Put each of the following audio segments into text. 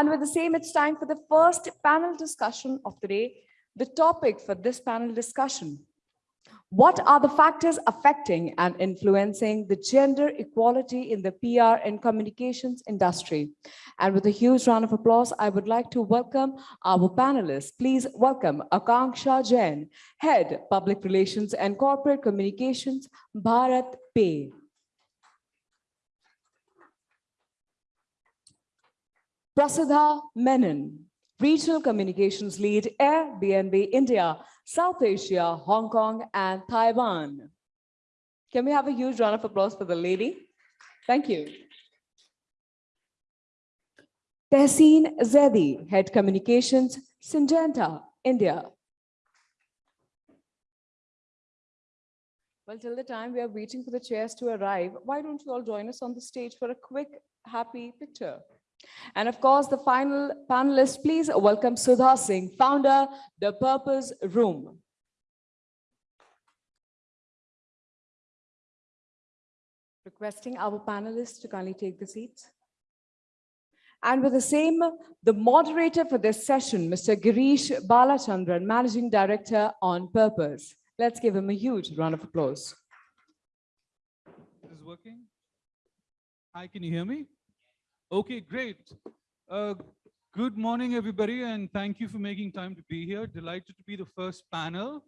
And with the same, it's time for the first panel discussion of the day. The topic for this panel discussion. What are the factors affecting and influencing the gender equality in the PR and communications industry? And with a huge round of applause, I would like to welcome our panelists. Please welcome Akanksha Jain, Head Public Relations and Corporate Communications, Bharat Pay. Prasiddha Menon, Regional Communications Lead, Airbnb India, South Asia, Hong Kong, and Taiwan. Can we have a huge round of applause for the lady? Thank you. Tehseen Zaidi, Head Communications, Syngenta, India. Well, till the time we are waiting for the chairs to arrive, why don't you all join us on the stage for a quick, happy picture? And of course, the final panelist, please welcome Sudha Singh, founder, The Purpose Room. Requesting our panelists to kindly take the seats. And with the same, the moderator for this session, Mr. Girish Balachandran, Managing Director on Purpose. Let's give him a huge round of applause. This is working? Hi, can you hear me? Okay, great. Uh, good morning, everybody, and thank you for making time to be here. Delighted to be the first panel.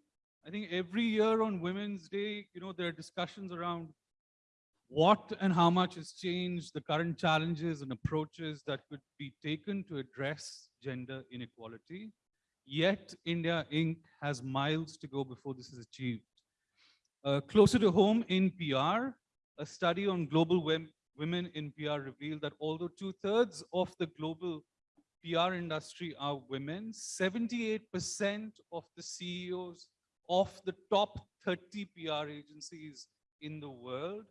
I think every year on Women's Day, you know, there are discussions around what and how much has changed, the current challenges and approaches that could be taken to address gender inequality. Yet India Inc. has miles to go before this is achieved. Uh, closer to home in PR, a study on global women in PR revealed that although two thirds of the global PR industry are women, 78% of the CEOs of the top 30 PR agencies in the world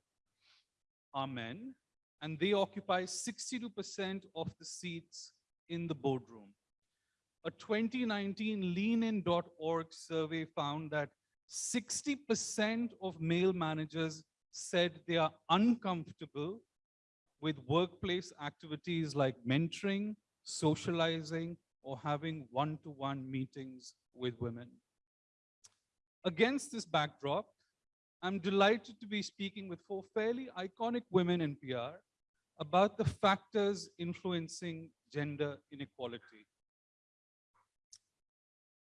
are men, and they occupy 62% of the seats in the boardroom. A 2019 leanin.org survey found that 60% of male managers said they are uncomfortable with workplace activities like mentoring, socializing, or having one-to-one -one meetings with women. Against this backdrop, I'm delighted to be speaking with four fairly iconic women in PR about the factors influencing gender inequality.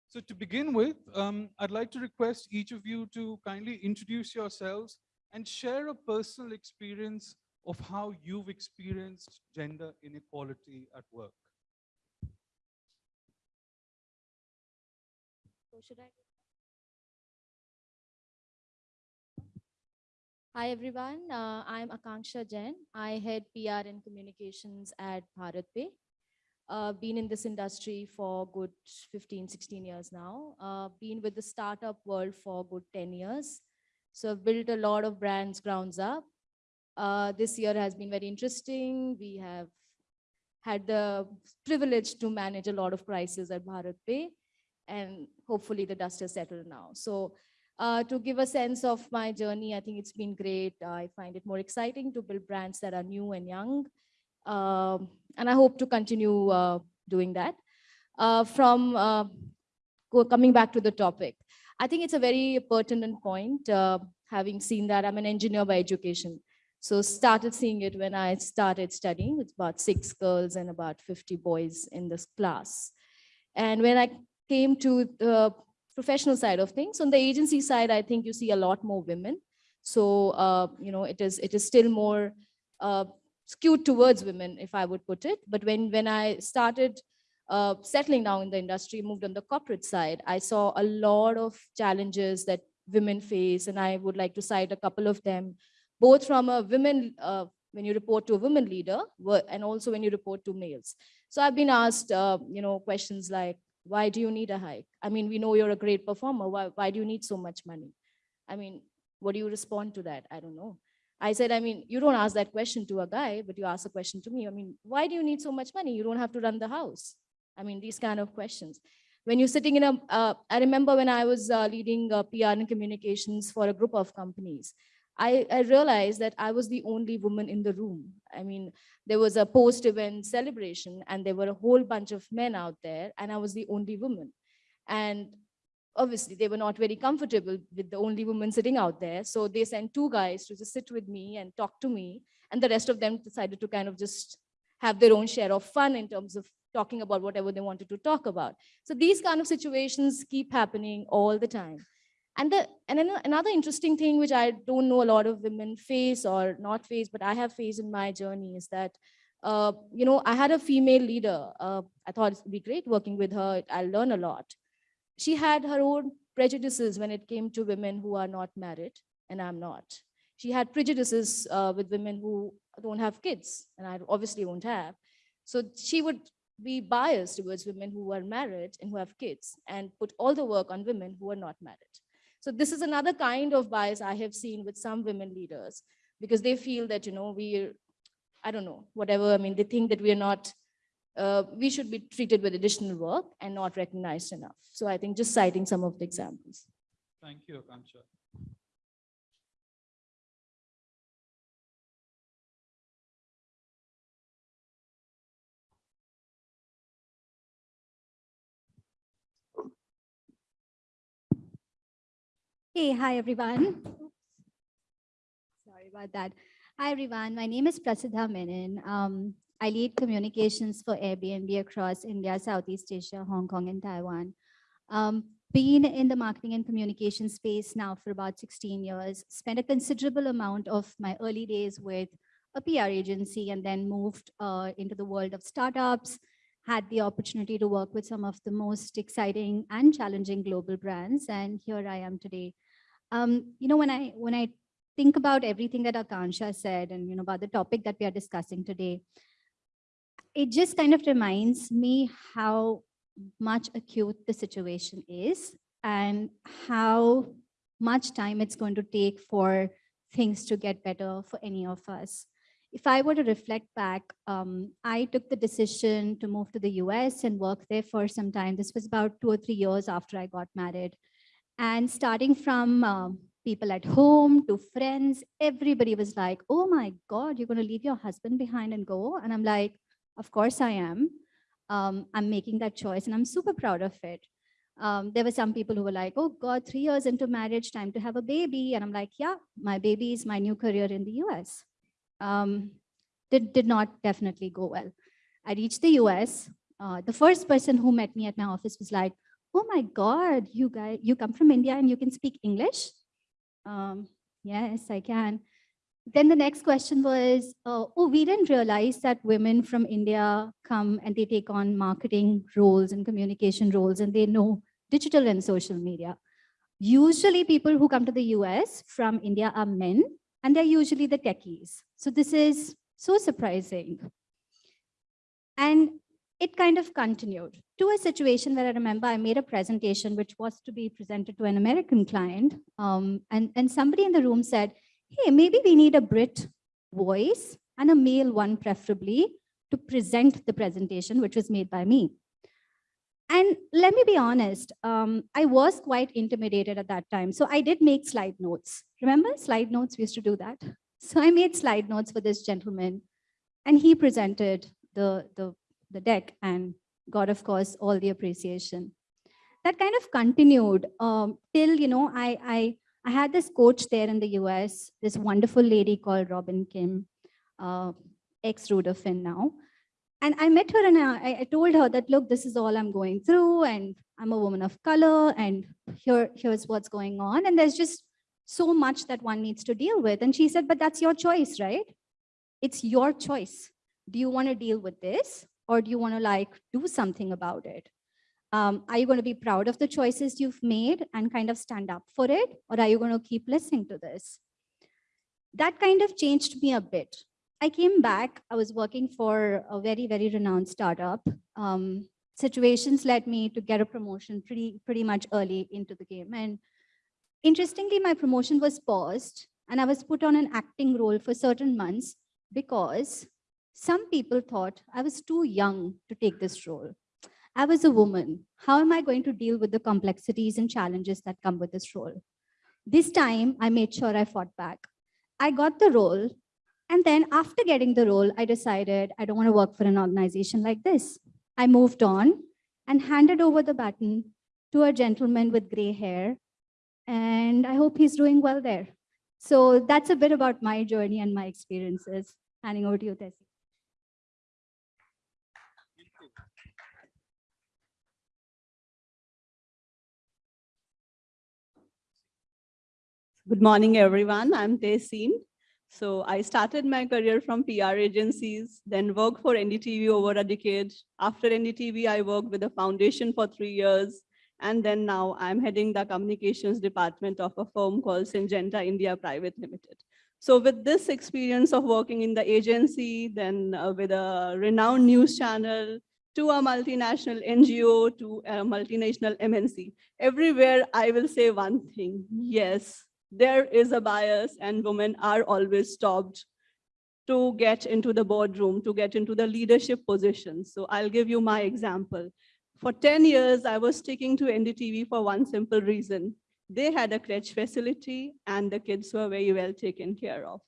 So to begin with, um, I'd like to request each of you to kindly introduce yourselves and share a personal experience of how you've experienced gender inequality at work. Hi, everyone. Uh, I'm Akanksha Jain. I head PR and communications at BharatPe. Uh, been in this industry for good 15, 16 years now. Uh, been with the startup world for good 10 years. So I've built a lot of brands grounds up. Uh, this year has been very interesting. We have had the privilege to manage a lot of crises at BharatPe and hopefully the dust has settled now. So uh, to give a sense of my journey, I think it's been great. I find it more exciting to build brands that are new and young. Um, and I hope to continue uh, doing that. Uh, from uh, coming back to the topic, I think it's a very pertinent point, uh, having seen that I'm an engineer by education. So started seeing it when I started studying with about six girls and about 50 boys in this class. And when I came to the professional side of things, on the agency side, I think you see a lot more women. So, uh, you know, it is, it is still more uh, skewed towards women, if I would put it. But when, when I started uh, settling down in the industry, moved on the corporate side, I saw a lot of challenges that women face, and I would like to cite a couple of them both from a women, uh, when you report to a women leader, and also when you report to males. So I've been asked, uh, you know, questions like, why do you need a hike? I mean, we know you're a great performer. Why, why do you need so much money? I mean, what do you respond to that? I don't know. I said, I mean, you don't ask that question to a guy, but you ask a question to me. I mean, why do you need so much money? You don't have to run the house. I mean, these kind of questions. When you're sitting in a, uh, I remember when I was uh, leading uh, PR and communications for a group of companies, I, I realized that I was the only woman in the room. I mean, there was a post-event celebration and there were a whole bunch of men out there and I was the only woman. And obviously they were not very comfortable with the only woman sitting out there. So they sent two guys to just sit with me and talk to me. And the rest of them decided to kind of just have their own share of fun in terms of talking about whatever they wanted to talk about. So these kind of situations keep happening all the time. And the and then another interesting thing which I don't know a lot of women face or not face, but I have faced in my journey is that uh, you know, I had a female leader. Uh, I thought it would be great working with her. I'll learn a lot. She had her own prejudices when it came to women who are not married, and I'm not. She had prejudices uh, with women who don't have kids, and I obviously won't have. So she would be biased towards women who are married and who have kids and put all the work on women who are not married. So this is another kind of bias I have seen with some women leaders because they feel that, you know, we, I don't know, whatever, I mean, they think that we are not, uh, we should be treated with additional work and not recognized enough. So I think just citing some of the examples. Thank you, Akanksha. Hey, hi everyone. Sorry about that. Hi everyone, my name is Prasiddha Menon. Um, I lead communications for Airbnb across India, Southeast Asia, Hong Kong, and Taiwan. Um, been in the marketing and communication space now for about 16 years, spent a considerable amount of my early days with a PR agency and then moved uh, into the world of startups, had the opportunity to work with some of the most exciting and challenging global brands. And here I am today um, you know, when I when I think about everything that Akanksha said and you know about the topic that we are discussing today, it just kind of reminds me how much acute the situation is and how much time it's going to take for things to get better for any of us. If I were to reflect back, um, I took the decision to move to the US and work there for some time. This was about two or three years after I got married. And starting from um, people at home to friends, everybody was like, oh my God, you're going to leave your husband behind and go? And I'm like, of course I am. Um, I'm making that choice and I'm super proud of it. Um, there were some people who were like, oh God, three years into marriage, time to have a baby. And I'm like, yeah, my baby is my new career in the US. Um, did, did not definitely go well. I reached the US. Uh, the first person who met me at my office was like, oh my God, you guys, you come from India and you can speak English? Um, yes, I can. Then the next question was, uh, oh, we didn't realize that women from India come and they take on marketing roles and communication roles and they know digital and social media. Usually people who come to the US from India are men and they're usually the techies. So this is so surprising. And it kind of continued to a situation where I remember I made a presentation which was to be presented to an American client. Um, and, and somebody in the room said, hey, maybe we need a Brit voice and a male one preferably to present the presentation, which was made by me. And let me be honest, um, I was quite intimidated at that time. So I did make slide notes. Remember slide notes, we used to do that. So I made slide notes for this gentleman and he presented the, the the deck and got, of course, all the appreciation. That kind of continued um, till, you know, I, I, I had this coach there in the US, this wonderful lady called Robin Kim, uh, ex-Rudafin now. And I met her and I, I told her that, look, this is all I'm going through and I'm a woman of color and here, here's what's going on. And there's just so much that one needs to deal with. And she said, but that's your choice, right? It's your choice. Do you want to deal with this or do you want to like do something about it? Um, are you going to be proud of the choices you've made and kind of stand up for it? Or are you going to keep listening to this? That kind of changed me a bit. I came back, I was working for a very, very renowned startup. Um, situations led me to get a promotion pretty, pretty much early into the game. And interestingly, my promotion was paused and I was put on an acting role for certain months because some people thought I was too young to take this role. I was a woman. How am I going to deal with the complexities and challenges that come with this role? This time, I made sure I fought back. I got the role. And then after getting the role, I decided I don't want to work for an organization like this. I moved on and handed over the baton to a gentleman with gray hair. And I hope he's doing well there. So that's a bit about my journey and my experiences. Handing over to you, Tessie. Good morning, everyone. I'm Tehseen. So I started my career from PR agencies, then worked for NDTV over a decade. After NDTV, I worked with the foundation for three years. And then now I'm heading the communications department of a firm called Syngenta India Private Limited. So with this experience of working in the agency, then uh, with a renowned news channel, to a multinational NGO, to a multinational MNC, everywhere I will say one thing, yes, there is a bias and women are always stopped to get into the boardroom, to get into the leadership positions. So I'll give you my example. For 10 years, I was sticking to NDTV for one simple reason. They had a crèche facility and the kids were very well taken care of.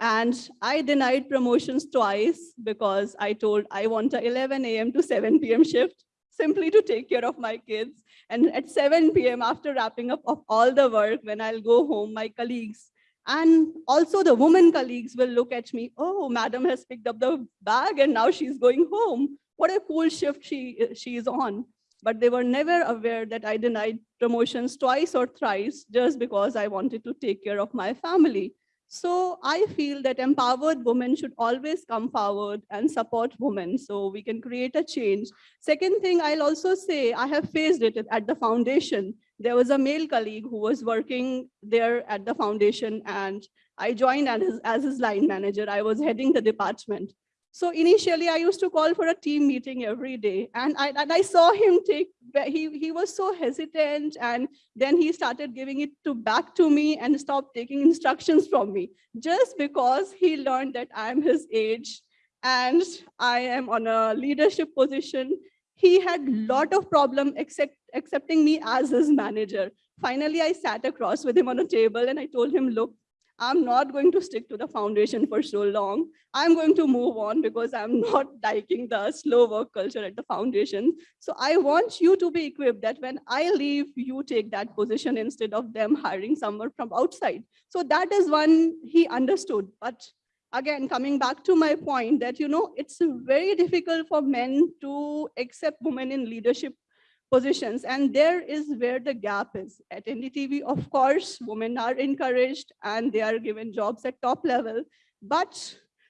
And I denied promotions twice because I told I want a 11 a.m. to 7 p.m. shift simply to take care of my kids. And at 7 p.m. after wrapping up of all the work, when I'll go home, my colleagues and also the woman colleagues will look at me, oh, madam has picked up the bag and now she's going home. What a cool shift she, she is on. But they were never aware that I denied promotions twice or thrice just because I wanted to take care of my family. So I feel that empowered women should always come forward and support women so we can create a change. Second thing, I'll also say I have faced it at the foundation. There was a male colleague who was working there at the foundation and I joined as his, as his line manager. I was heading the department. So initially I used to call for a team meeting every day and I, and I saw him take, he, he was so hesitant and then he started giving it to back to me and stopped taking instructions from me just because he learned that I'm his age and I am on a leadership position. He had a lot of problem accept, accepting me as his manager. Finally, I sat across with him on a table and I told him, look, I'm not going to stick to the foundation for so long. I'm going to move on because I'm not liking the slow work culture at the foundation. So I want you to be equipped that when I leave, you take that position instead of them hiring someone from outside. So that is one he understood. But again, coming back to my point that, you know, it's very difficult for men to accept women in leadership positions. And there is where the gap is. At NDTV, of course, women are encouraged and they are given jobs at top level. But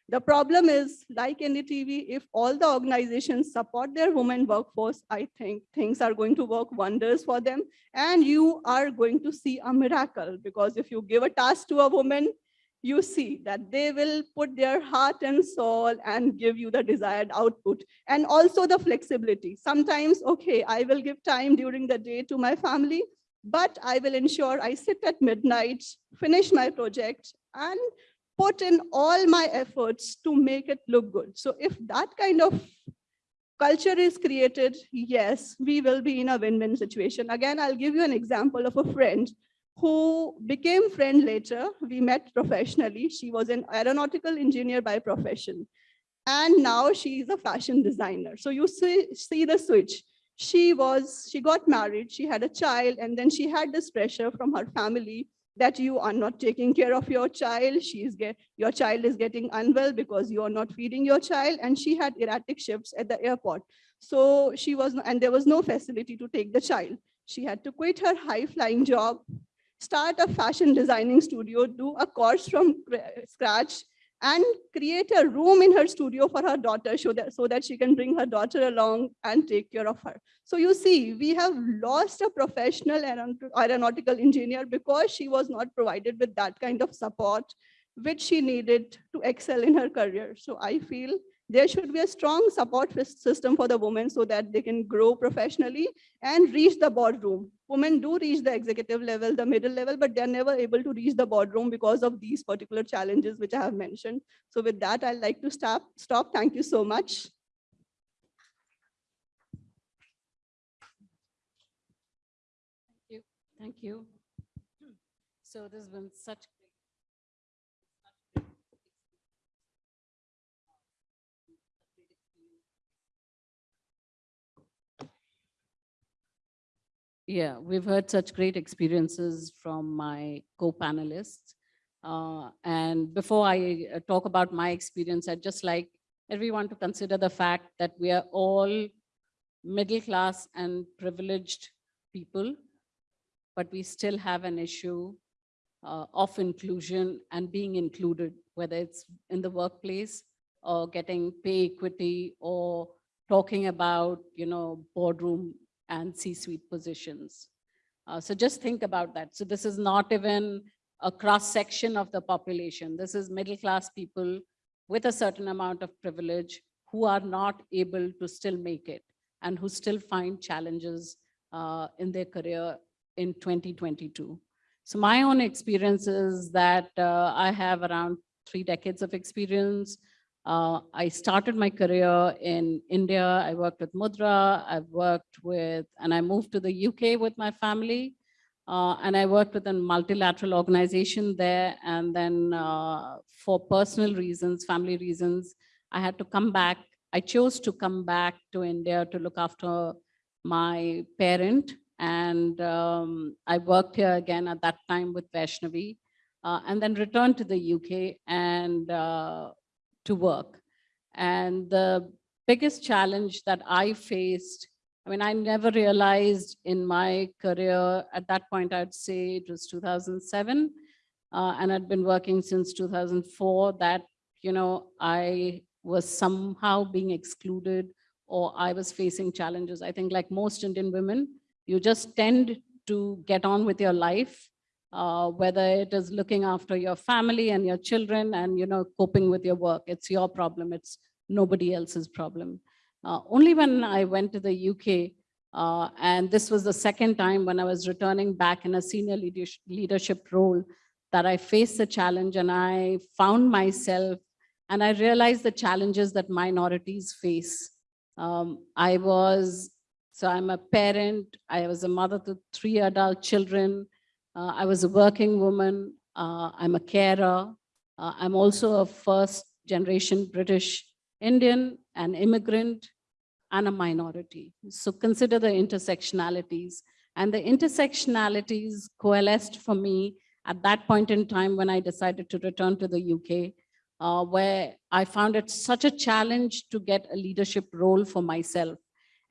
the problem is, like NDTV, if all the organizations support their women workforce, I think things are going to work wonders for them. And you are going to see a miracle because if you give a task to a woman, you see that they will put their heart and soul and give you the desired output and also the flexibility. Sometimes okay i will give time during the day to my family but i will ensure i sit at midnight finish my project and put in all my efforts to make it look good. So if that kind of culture is created yes we will be in a win-win situation. Again i'll give you an example of a friend who became friend later. We met professionally. She was an aeronautical engineer by profession. And now she is a fashion designer. So you see, see the switch. She was, she got married, she had a child, and then she had this pressure from her family that you are not taking care of your child. She is get, your child is getting unwell because you are not feeding your child. And she had erratic shifts at the airport. So she was, and there was no facility to take the child. She had to quit her high flying job start a fashion designing studio, do a course from scratch, and create a room in her studio for her daughter so that, so that she can bring her daughter along and take care of her. So you see, we have lost a professional aeronautical engineer because she was not provided with that kind of support which she needed to excel in her career. So I feel there should be a strong support system for the women so that they can grow professionally and reach the boardroom. Women do reach the executive level, the middle level, but they're never able to reach the boardroom because of these particular challenges which I have mentioned. So with that, I'd like to stop. stop. Thank you so much. Thank you. Thank you. So this has been such Yeah, we've heard such great experiences from my co-panelists. Uh, and before I uh, talk about my experience, I'd just like everyone to consider the fact that we are all middle class and privileged people, but we still have an issue uh, of inclusion and being included, whether it's in the workplace or getting pay equity or talking about, you know, boardroom and C-suite positions. Uh, so just think about that. So this is not even a cross section of the population. This is middle class people with a certain amount of privilege who are not able to still make it and who still find challenges uh, in their career in 2022. So my own experience is that uh, I have around three decades of experience. Uh, I started my career in India. I worked with Mudra. I've worked with, and I moved to the UK with my family. Uh, and I worked with a multilateral organization there. And then uh, for personal reasons, family reasons, I had to come back. I chose to come back to India to look after my parent. And um, I worked here again at that time with Vaishnavi. Uh, and then returned to the UK and uh, to work. And the biggest challenge that I faced, I mean, I never realized in my career, at that point, I'd say it was 2007, uh, and I'd been working since 2004, that, you know, I was somehow being excluded or I was facing challenges. I think like most Indian women, you just tend to get on with your life uh, whether it is looking after your family and your children and you know coping with your work. It's your problem. It's nobody else's problem. Uh, only when I went to the UK, uh, and this was the second time when I was returning back in a senior leadership, role that I faced the challenge and I found myself and I realized the challenges that minorities face. Um, I was, so I'm a parent, I was a mother to three adult children, uh, I was a working woman. Uh, I'm a carer. Uh, I'm also a first generation British Indian, an immigrant, and a minority. So consider the intersectionalities. And the intersectionalities coalesced for me at that point in time when I decided to return to the UK, uh, where I found it such a challenge to get a leadership role for myself.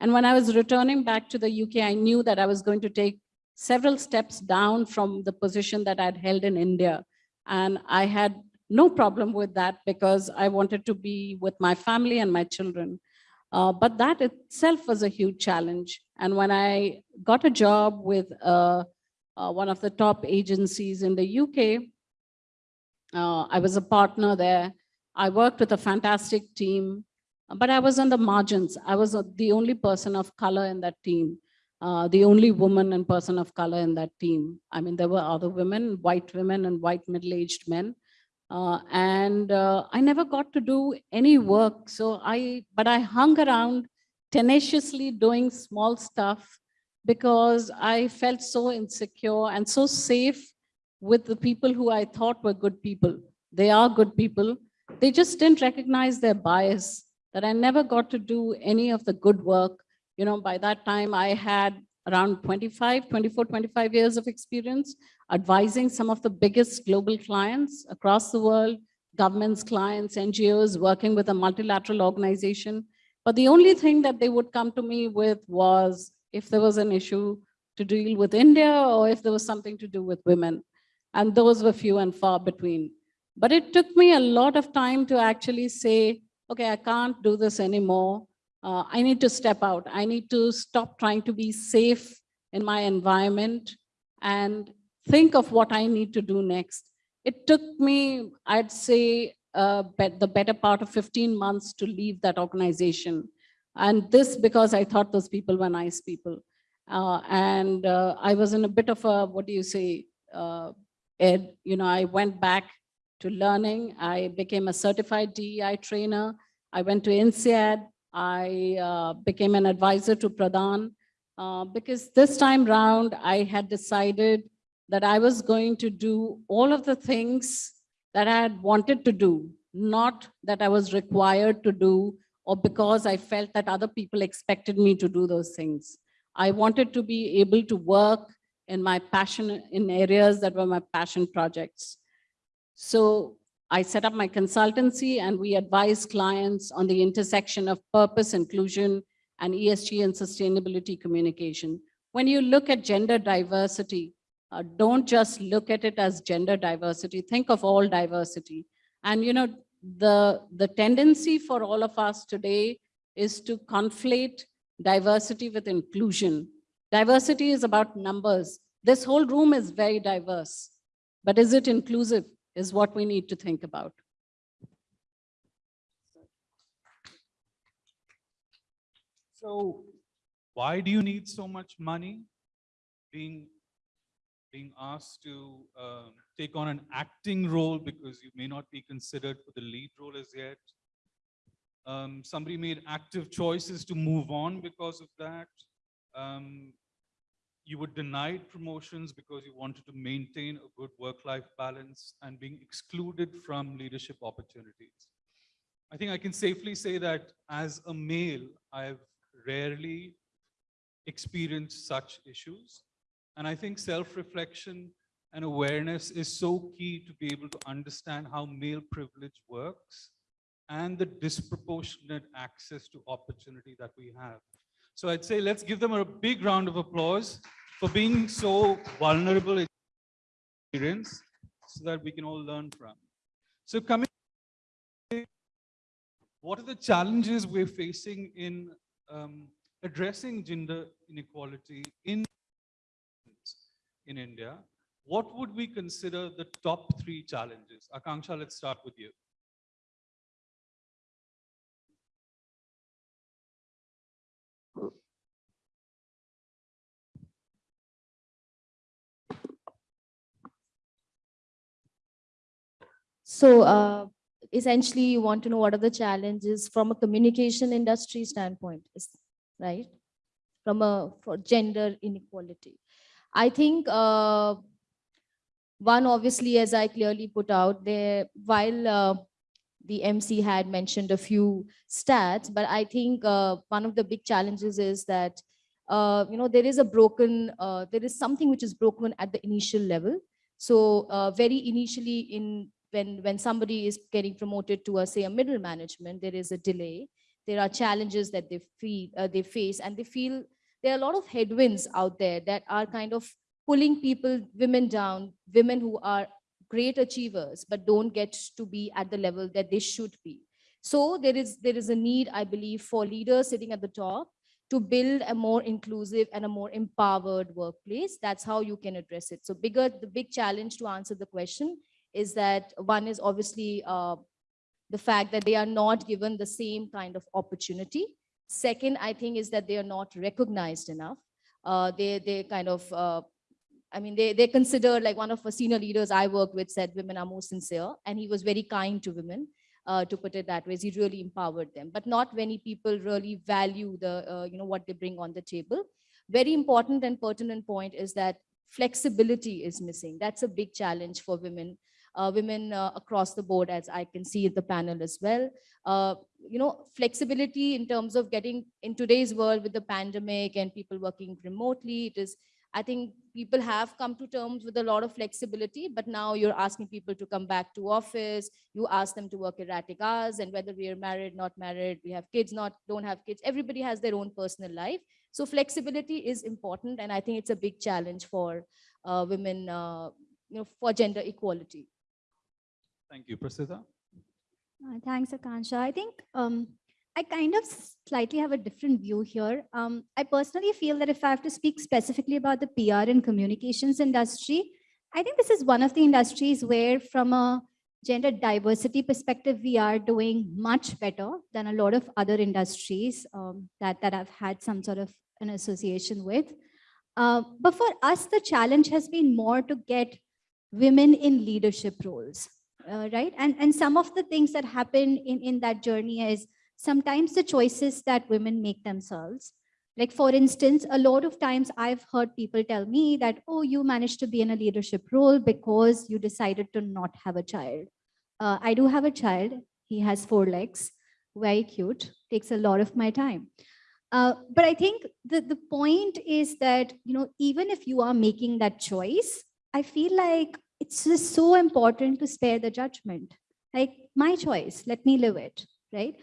And when I was returning back to the UK, I knew that I was going to take several steps down from the position that I'd held in India. And I had no problem with that because I wanted to be with my family and my children. Uh, but that itself was a huge challenge. And when I got a job with uh, uh, one of the top agencies in the UK, uh, I was a partner there. I worked with a fantastic team, but I was on the margins. I was the only person of color in that team uh, the only woman and person of color in that team. I mean, there were other women, white women and white middle-aged men. Uh, and uh, I never got to do any work. So I, but I hung around tenaciously doing small stuff because I felt so insecure and so safe with the people who I thought were good people. They are good people. They just didn't recognize their bias, that I never got to do any of the good work you know, by that time I had around 25, 24, 25 years of experience advising some of the biggest global clients across the world, governments, clients, NGOs, working with a multilateral organization. But the only thing that they would come to me with was if there was an issue to deal with India or if there was something to do with women. And those were few and far between. But it took me a lot of time to actually say, okay, I can't do this anymore uh, I need to step out. I need to stop trying to be safe in my environment and think of what I need to do next. It took me, I'd say, uh, the better part of 15 months to leave that organization. And this because I thought those people were nice people. Uh, and uh, I was in a bit of a, what do you say, uh, ed, you know, I went back to learning. I became a certified DEI trainer. I went to INSEAD. I uh, became an advisor to Pradhan uh, because this time round I had decided that I was going to do all of the things that I had wanted to do, not that I was required to do or because I felt that other people expected me to do those things. I wanted to be able to work in my passion, in areas that were my passion projects. So I set up my consultancy and we advise clients on the intersection of purpose, inclusion, and ESG and sustainability communication. When you look at gender diversity, uh, don't just look at it as gender diversity, think of all diversity. And you know, the, the tendency for all of us today is to conflate diversity with inclusion. Diversity is about numbers. This whole room is very diverse, but is it inclusive is what we need to think about. So why do you need so much money? Being, being asked to um, take on an acting role because you may not be considered for the lead role as yet. Um, somebody made active choices to move on because of that. Um, you were denied promotions because you wanted to maintain a good work-life balance and being excluded from leadership opportunities. I think I can safely say that as a male, I've rarely experienced such issues. And I think self-reflection and awareness is so key to be able to understand how male privilege works and the disproportionate access to opportunity that we have. So I'd say let's give them a big round of applause for being so vulnerable experience so that we can all learn from. So coming, what are the challenges we're facing in um, addressing gender inequality in, in India? What would we consider the top three challenges? Akanksha, let's start with you. So uh, essentially, you want to know what are the challenges from a communication industry standpoint, right? From a for gender inequality. I think uh, one obviously, as I clearly put out there, while uh, the MC had mentioned a few stats, but I think uh, one of the big challenges is that uh, you know there is a broken, uh, there is something which is broken at the initial level. So uh, very initially in when, when somebody is getting promoted to a, say, a middle management, there is a delay. There are challenges that they feel, uh, they face, and they feel there are a lot of headwinds out there that are kind of pulling people, women down, women who are great achievers, but don't get to be at the level that they should be. So there is, there is a need, I believe, for leaders sitting at the top to build a more inclusive and a more empowered workplace. That's how you can address it. So bigger, the big challenge to answer the question is that one is obviously uh, the fact that they are not given the same kind of opportunity. Second, I think is that they are not recognized enough. Uh, they, they kind of, uh, I mean, they, they consider like one of the senior leaders I worked with said women are more sincere and he was very kind to women. Uh, to put it that way, he really empowered them, but not many people really value the, uh, you know, what they bring on the table. Very important and pertinent point is that flexibility is missing. That's a big challenge for women women uh, across the board, as I can see the panel as well. Uh, you know, flexibility in terms of getting in today's world with the pandemic and people working remotely, it is, I think people have come to terms with a lot of flexibility, but now you're asking people to come back to office, you ask them to work erratic hours and whether we are married, not married, we have kids, not, don't have kids, everybody has their own personal life. So flexibility is important. And I think it's a big challenge for uh, women, uh, you know, for gender equality. Thank you. Prasiddha? Uh, thanks, Akanksha. I think um, I kind of slightly have a different view here. Um, I personally feel that if I have to speak specifically about the PR and communications industry, I think this is one of the industries where from a gender diversity perspective, we are doing much better than a lot of other industries um, that, that I've had some sort of an association with. Uh, but for us, the challenge has been more to get women in leadership roles uh, right? And, and some of the things that happen in, in that journey is sometimes the choices that women make themselves. Like for instance, a lot of times I've heard people tell me that, oh, you managed to be in a leadership role because you decided to not have a child. Uh, I do have a child. He has four legs, very cute, takes a lot of my time. Uh, but I think the, the point is that, you know, even if you are making that choice, I feel like it's just so important to spare the judgment. Like my choice, let me live it, right?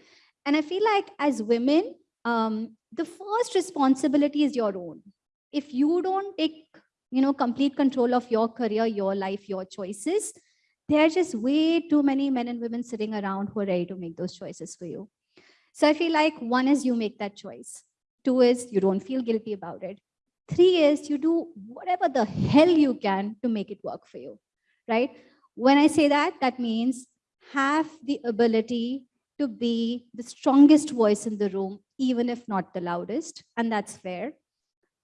And I feel like as women, um, the first responsibility is your own. If you don't take, you know, complete control of your career, your life, your choices, there are just way too many men and women sitting around who are ready to make those choices for you. So I feel like one is you make that choice. Two is you don't feel guilty about it. Three is you do whatever the hell you can to make it work for you, right? When I say that, that means have the ability to be the strongest voice in the room, even if not the loudest, and that's fair.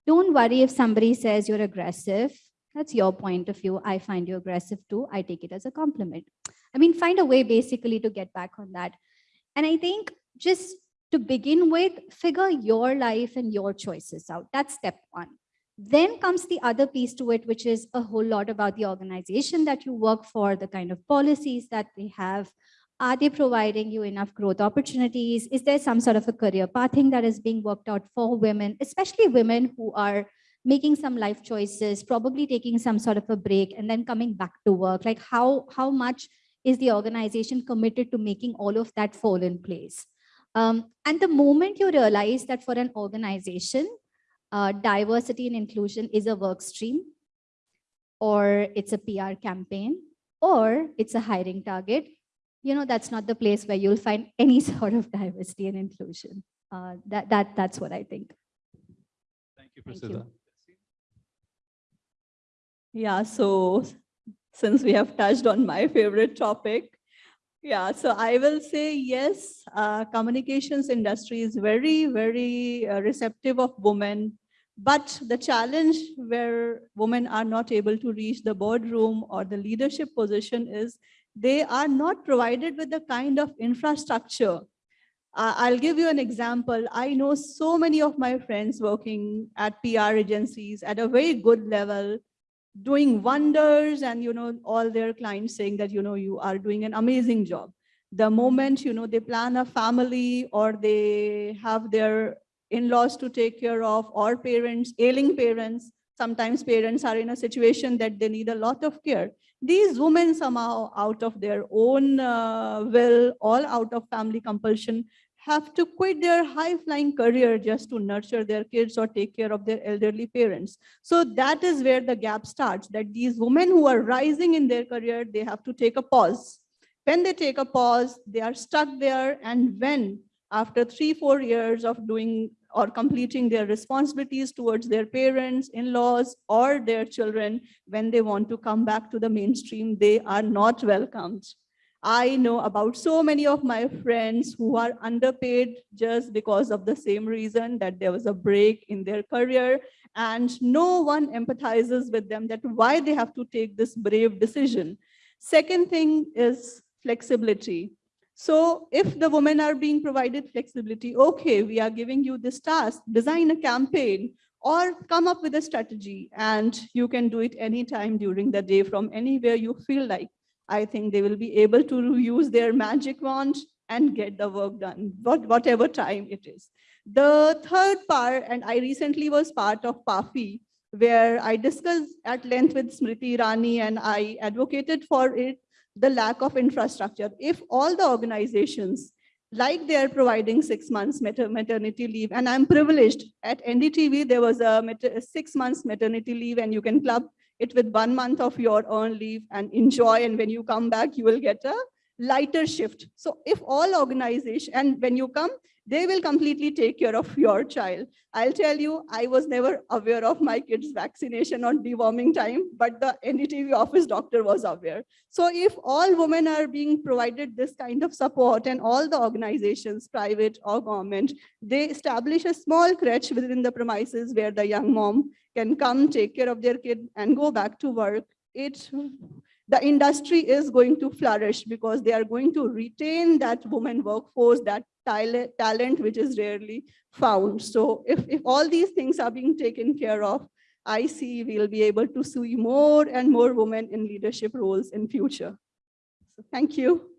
Don't worry if somebody says you're aggressive. That's your point of view. I find you aggressive too. I take it as a compliment. I mean, find a way basically to get back on that. And I think just to begin with, figure your life and your choices out. That's step one. Then comes the other piece to it, which is a whole lot about the organization that you work for, the kind of policies that they have. Are they providing you enough growth opportunities? Is there some sort of a career pathing that is being worked out for women, especially women who are making some life choices, probably taking some sort of a break and then coming back to work? Like how, how much is the organization committed to making all of that fall in place? Um, and the moment you realize that for an organization, uh, diversity and inclusion is a work stream, or it's a PR campaign, or it's a hiring target, you know, that's not the place where you'll find any sort of diversity and inclusion. Uh, that, that, that's what I think. Thank you, Thank you. Priscilla. Yeah, so since we have touched on my favorite topic, yeah, so I will say yes, uh, communications industry is very, very uh, receptive of women. But the challenge where women are not able to reach the boardroom or the leadership position is they are not provided with the kind of infrastructure. Uh, I'll give you an example. I know so many of my friends working at PR agencies at a very good level, doing wonders and you know all their clients saying that you know you are doing an amazing job. The moment you know they plan a family or they have their in-laws to take care of or parents ailing parents sometimes parents are in a situation that they need a lot of care. These women somehow out of their own uh, will all out of family compulsion have to quit their high-flying career just to nurture their kids or take care of their elderly parents. So that is where the gap starts, that these women who are rising in their career, they have to take a pause. When they take a pause, they are stuck there. And when, after three, four years of doing or completing their responsibilities towards their parents, in-laws, or their children, when they want to come back to the mainstream, they are not welcomed. I know about so many of my friends who are underpaid just because of the same reason that there was a break in their career and no one empathizes with them that why they have to take this brave decision. Second thing is flexibility. So if the women are being provided flexibility, okay, we are giving you this task, design a campaign or come up with a strategy and you can do it anytime during the day from anywhere you feel like. I think they will be able to use their magic wand and get the work done, what, whatever time it is. The third part, and I recently was part of PAFI, where I discussed at length with Smriti Irani and I advocated for it, the lack of infrastructure. If all the organizations, like they're providing six months maternity leave, and I'm privileged, at NDTV, there was a six months maternity leave and you can club it with one month of your earned leave and enjoy. And when you come back, you will get a lighter shift. So if all organization, and when you come, they will completely take care of your child. I'll tell you, I was never aware of my kids' vaccination or deworming time, but the NDTV office doctor was aware. So if all women are being provided this kind of support and all the organizations, private or government, they establish a small crèche within the premises where the young mom can come take care of their kid and go back to work, it the industry is going to flourish because they are going to retain that woman workforce, that talent, which is rarely found. So if, if all these things are being taken care of, I see we'll be able to see more and more women in leadership roles in future. So thank you.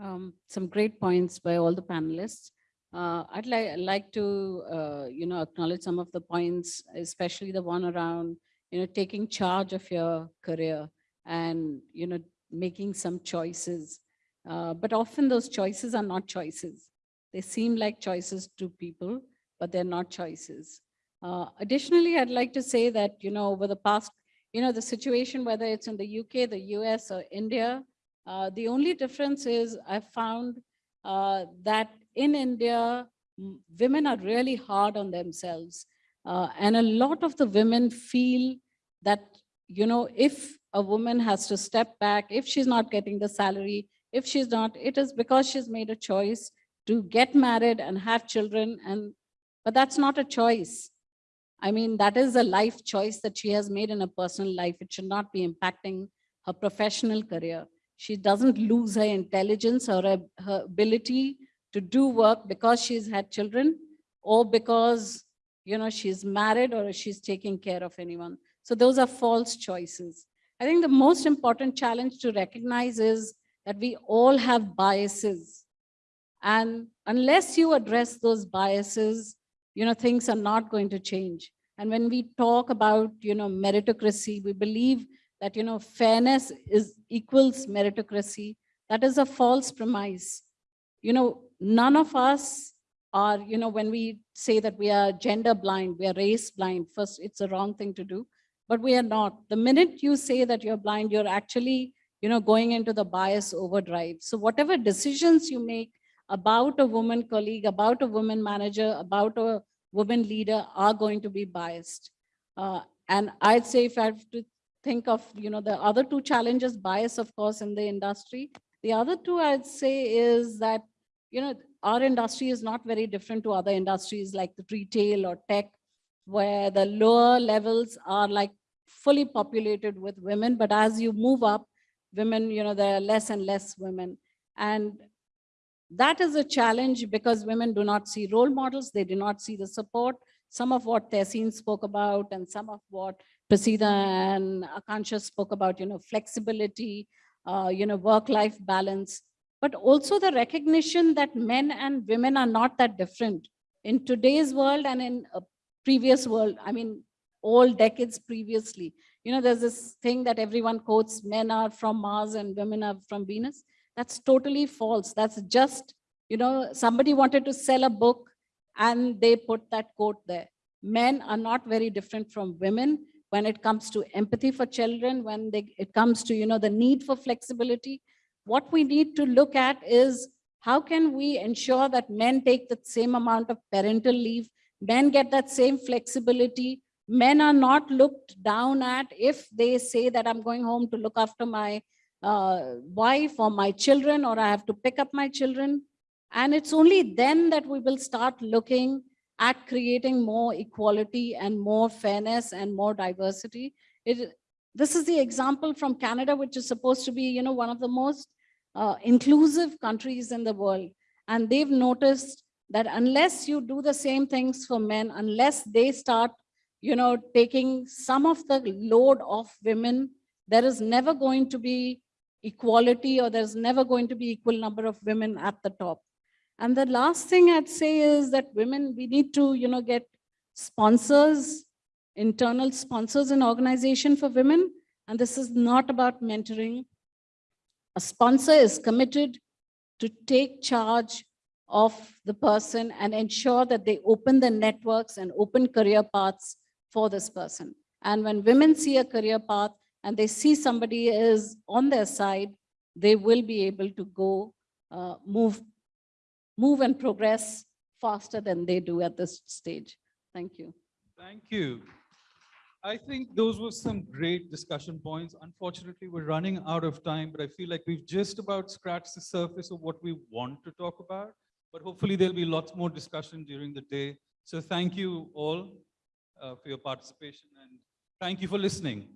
Um, some great points by all the panelists. Uh, I'd like like to uh, you know acknowledge some of the points, especially the one around you know taking charge of your career and you know making some choices. Uh, but often those choices are not choices. They seem like choices to people, but they're not choices. Uh, additionally, I'd like to say that you know over the past you know the situation whether it's in the UK, the US, or India, uh, the only difference is I found uh, that in India, women are really hard on themselves. Uh, and a lot of the women feel that, you know, if a woman has to step back, if she's not getting the salary, if she's not, it is because she's made a choice to get married and have children. And, but that's not a choice. I mean, that is a life choice that she has made in her personal life. It should not be impacting her professional career. She doesn't lose her intelligence or her, her ability to do work because she's had children or because, you know, she's married or she's taking care of anyone. So those are false choices. I think the most important challenge to recognize is that we all have biases. And unless you address those biases, you know, things are not going to change. And when we talk about, you know, meritocracy, we believe that, you know, fairness is equals meritocracy. That is a false premise. You know, none of us are, you know, when we say that we are gender blind, we are race blind, first, it's a wrong thing to do, but we are not. The minute you say that you're blind, you're actually, you know, going into the bias overdrive. So whatever decisions you make about a woman colleague, about a woman manager, about a woman leader are going to be biased. Uh, and I'd say if I have to think of, you know, the other two challenges, bias, of course, in the industry. The other two I'd say is that, you know, our industry is not very different to other industries like the retail or tech, where the lower levels are like fully populated with women. But as you move up, women, you know, there are less and less women. And that is a challenge because women do not see role models, they do not see the support. Some of what Tehseen spoke about and some of what Prasiddha and Akanksha spoke about, you know, flexibility, uh, you know, work-life balance, but also the recognition that men and women are not that different. In today's world and in a previous world, I mean, all decades previously, you know, there's this thing that everyone quotes, men are from Mars and women are from Venus. That's totally false. That's just, you know, somebody wanted to sell a book and they put that quote there. Men are not very different from women when it comes to empathy for children, when they, it comes to, you know, the need for flexibility. What we need to look at is how can we ensure that men take the same amount of parental leave, men get that same flexibility, men are not looked down at if they say that I'm going home to look after my uh, wife or my children or I have to pick up my children. And it's only then that we will start looking at creating more equality and more fairness and more diversity. It, this is the example from Canada, which is supposed to be, you know, one of the most uh, inclusive countries in the world. And they've noticed that unless you do the same things for men, unless they start, you know, taking some of the load off women, there is never going to be equality or there's never going to be equal number of women at the top. And the last thing I'd say is that women, we need to, you know, get sponsors, internal sponsors in organization for women. And this is not about mentoring. A sponsor is committed to take charge of the person and ensure that they open the networks and open career paths for this person. And when women see a career path and they see somebody is on their side, they will be able to go uh, move move and progress faster than they do at this stage. Thank you. Thank you. I think those were some great discussion points. Unfortunately, we're running out of time, but I feel like we've just about scratched the surface of what we want to talk about. But hopefully there'll be lots more discussion during the day. So thank you all uh, for your participation and thank you for listening.